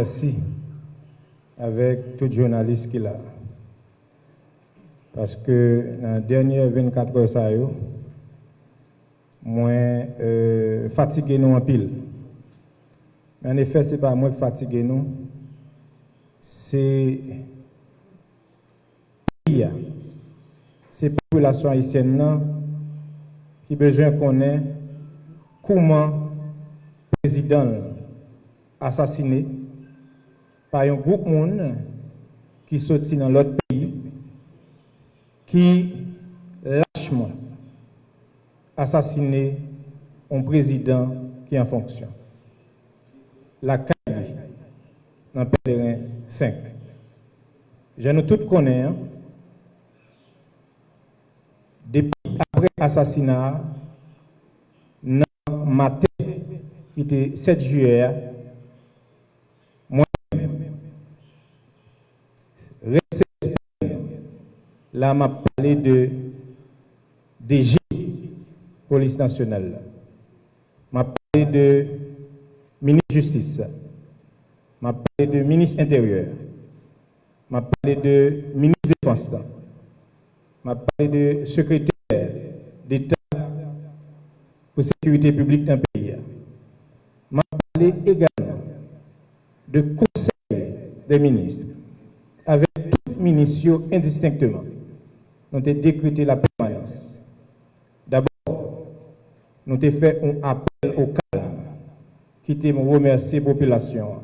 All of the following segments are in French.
remercie avec tout journaliste qui l'a. Parce que dans les dernières 24 heures, ça yo, moins euh, fatigué nous en pile. Mais en effet, ce n'est pas moi qui fatigué nous, c'est c'est population haïtienne non, qui besoin connaître comment le président assassiné par un groupe qui sorti dans l'autre pays, qui lâchement assassiné un président qui est en fonction. La CAI, dans Pèlerin 5. Je nous tous connais, hein. depuis après l'assassinat, dans matin, qui était 7 juillet, là, m'a parlé de DG, police nationale. m'a parlé de ministre de justice. m'a parlé de ministre intérieur. m'a parlé de ministre de défense. m'a parlé de secrétaire d'État pour sécurité publique le pays. m'a parlé également de conseil des ministres avec tous les ministres indistinctement. nous avons décrété la permanence. D'abord, nous avons fait un appel au calme qui te remercier la population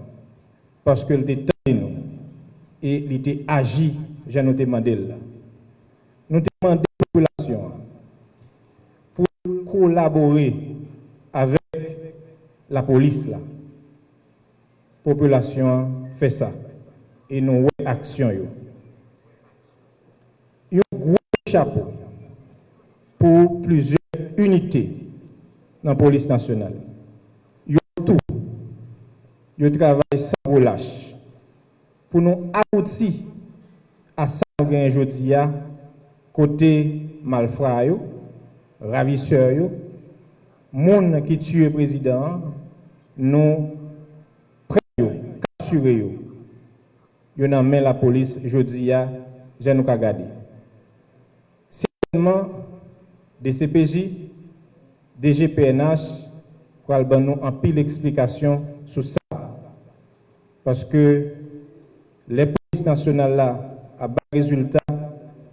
parce qu'elle était nous et elle était agi, je nous demandé. Nous demandons la population pour collaborer avec la police. La population fait ça et nous action. chapeau pour plusieurs unités dans la police nationale. Ils tout. Ils travaillent sans relâche pour nous aboutir à ça que aujourd'hui côté malfrats, ravisseurs, monde qui tue le président, nous prêts, capturés. Ils ont mis la police aujourd'hui, je nous garder. Gouvernement de CPJ, DGPNH, kwa alban nou an pil eksplikasyon sou sa. Paske le polis nasyonal la a ba rezultat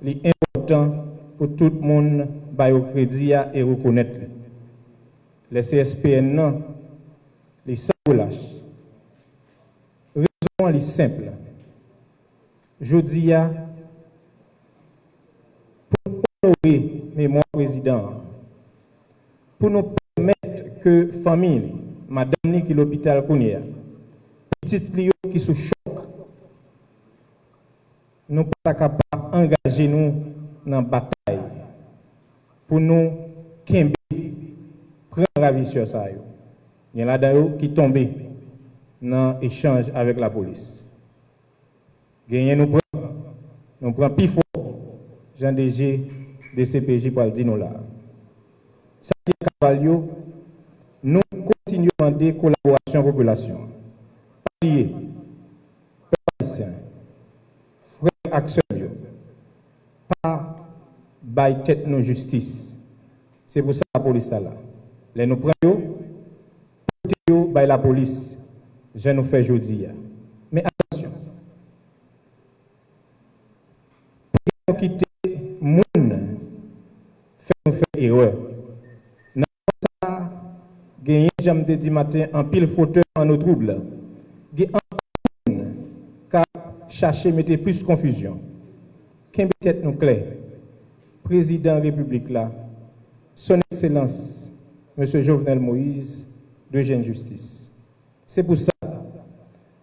li important pou tout moun bayo kredi ya e rekounet li. Le CSPN nan li sa pou lache. Rezon li simple. Jodi ya mémoire président, pour nous permettre que famille, madame qui l'hôpital Kounia, petite Lio qui sous choc, nous pas capables d'engager nous dans la bataille pour nous qu'aimer prendre la sur ça. Il y en a d'ailleurs qui tombent dans l'échange avec la police. Gagner nous prenons, nous prenons plus fort, Jean DG de CPJ pour le là. Ça dit Cavalio, nous continuons à demander collaboration population. Alliés, haïtiens, frères acteurs, pas by tête nos justice. C'est pour ça que la police est là. Les nous prenons, nous by la police, je nous fais aujourd'hui. Mais attention, nous quitter j'aime te dit matin en pile fauteuil en nos troubles chercher mettre plus confusion. Qu'est peut-être nous clair? Président République son Excellence, M. Jovenel Moïse, de Jeune Justice. C'est pour ça que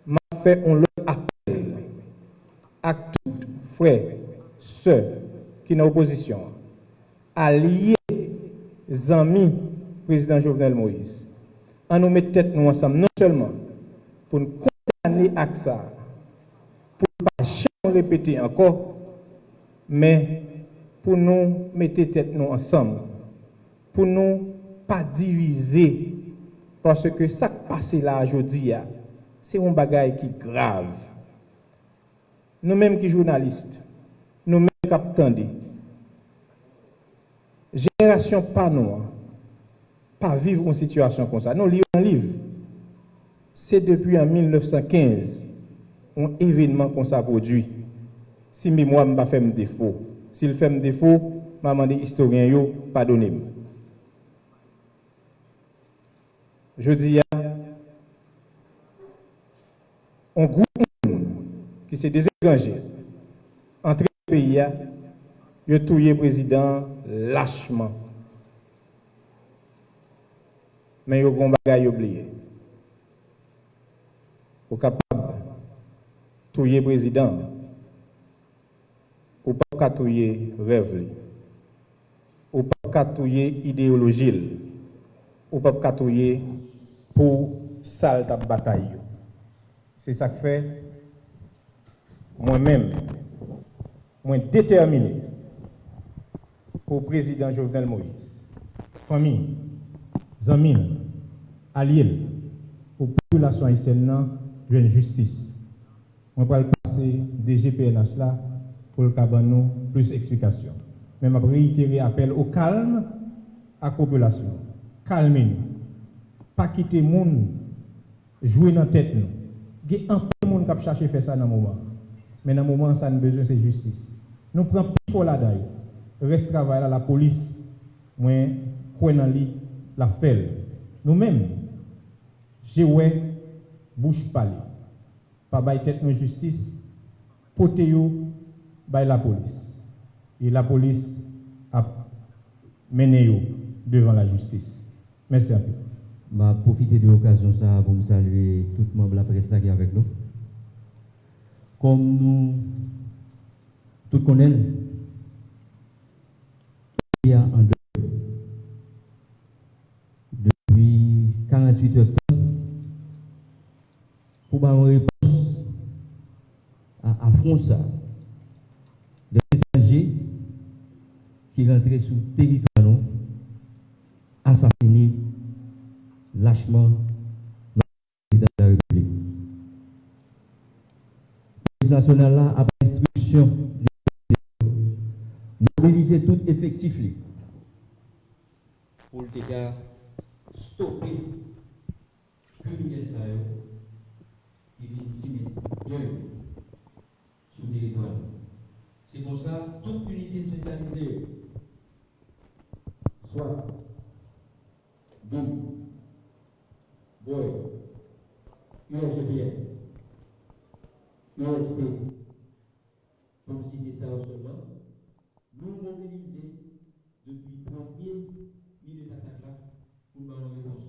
m'a fait un appel à tous frères, ceux qui sont en opposition, alliés, amis, président Jovenel Moïse, an nou met tèt nou ansam, non selman, pou nou kondane ak sa, pou nou pa chan repete anko, men pou nou mette tèt nou ansam, pou nou pa divize, parce ke sak pase la jodi ya, se yon bagay ki grav. Nou menm ki jounaliste, nou menm kap tande, jenerasyon pa nou an, pas vivre une situation comme ça. Non, lisez un livre. C'est depuis en 1915 un événement qu'on s'est produit. Si mémoire ne fait pas défaut, s'il fait défaut, je demande historiens pardonnez-moi. Je dis à un groupe qui c'est des étrangers entrés dans le pays, ils ont tué le président lâchement. men yo kon bagay oubliye. Ou kapab touye prezident, ou pa katouye rev li, ou pa katouye ideologil, ou pa katouye pou sal tap batay yo. Se sak fe, mwen men, mwen determine pou prezident Jovenel Moïse, fami, zanmil, alil, pou populasyon Haitien nan jwen justice. Mwen pral pase DGPNH la pou l kaban nou plus eksplikasyon. Men mwen reitere apel ou kalm ak populasyon. Kalme nou. Pa kite moun jwe nan tet nou. Ge anpe moun kap chache fe sa nan mouman. Men nan mouman sa nou bezon se justice. Nou pran pou fola day. Res travay la la polis mwen kwen nan li la fait. Nous-mêmes, j'ai ouais, bouche parler. Pas bail tête justice, potéo, by la police. Et la police a mené devant la justice. Merci à vous. Je profiter de l'occasion pour me saluer tout le monde de la presse qui est avec nous. Comme nous tous connaissons, il y a un une réponse à, ça. Des étrangers qui rentraient sous le territoire assassinés lâchement le président de la République. Le national là a instruction. Mobiliser tout effectif pour le stopper criminel qui vient signer sur le territoire. C'est pour ça toute unité spécialisée, soit donc Boy, USBN, USP, comme citer ça seulement, nous mobiliser depuis le premier minute attaque là pour nous une réponse.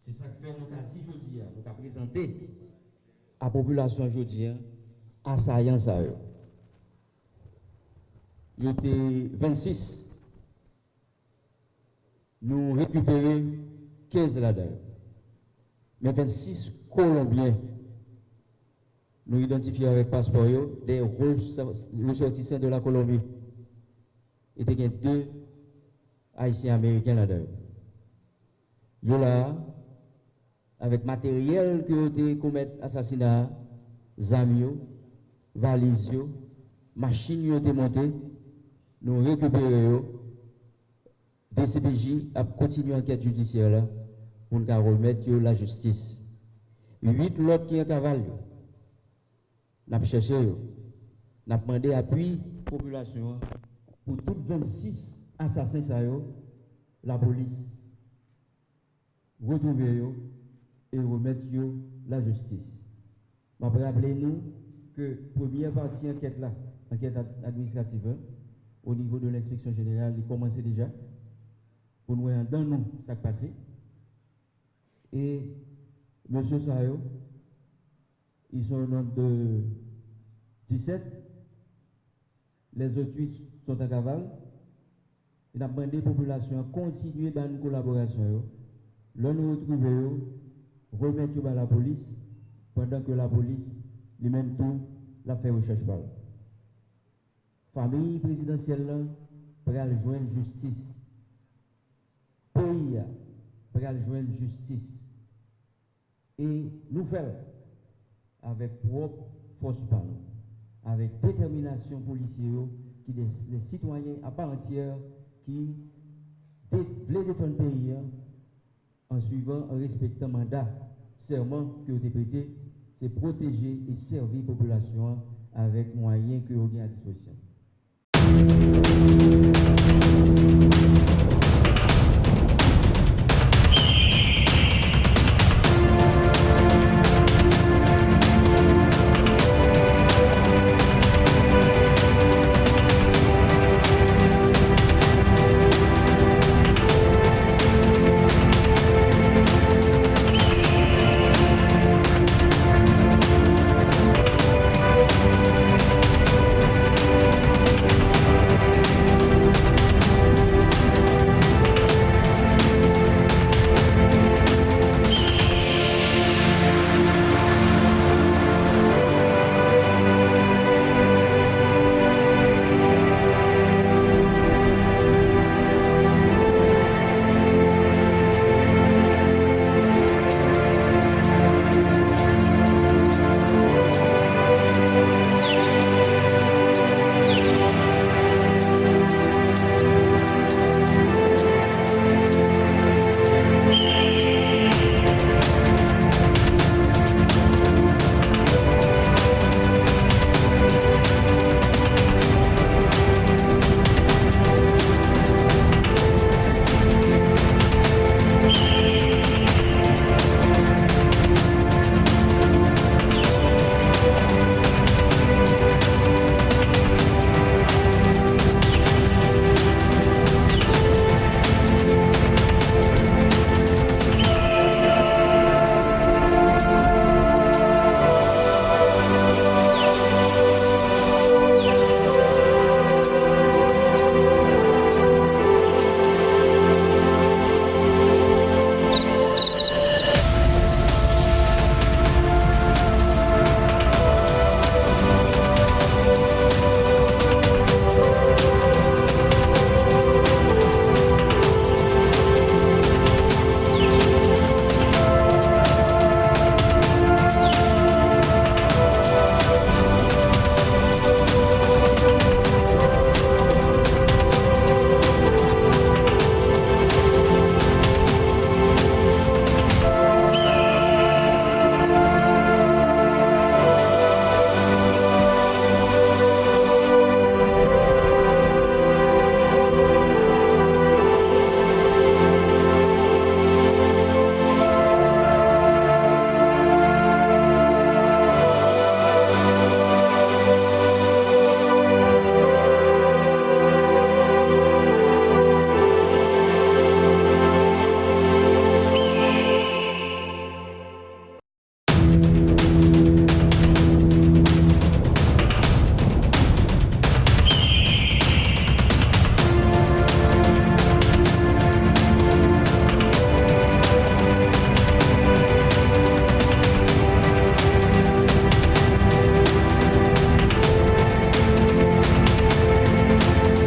C'est ça que fait nous avons aujourd'hui, nous avons présenté à la population aujourd'hui assaillant ça. Il était 26. Nous récupérons 15 là-dedans. Mais 26 Colombiens, nous identifions avec passeport des ressortissants de la Colombie. Il y a deux Haïtiens américains là-dedans. Ils là, avec matériel qui ont commis assassinat, zamio, valises, machines qui ont été montées, nous récupérons DCPJ a continué l'enquête judiciaire là, pour nous remettre la justice. Huit l'autre qui est cavale, n'a cherché, n'a demandé appui population pour tous 26 assassins la police retrouver et remettre la justice. Je rappeler nous que première partie enquête là, enquête administrative, au niveau de l'inspection générale, il commençait déjà pour nous dans nous ça passé. Et M. Sayo, ils sont au nombre de 17. Les autres 8 sont à cavale. Il a demandé la population à continuer dans une collaboration. Là, nous retrouvons, remettre à la police, pendant que la police, lui-même tout, l'a fait recherche par Famille présidentielle, pour joindre justice pays pour joindre justice. et nous faire avec propre force avec détermination policière, qui des, les citoyens à part entière qui voulaient défendre le pays hein, en suivant, en respectant le mandat, serment que vous c'est protéger et servir la population avec moyens que vous avez à disposition.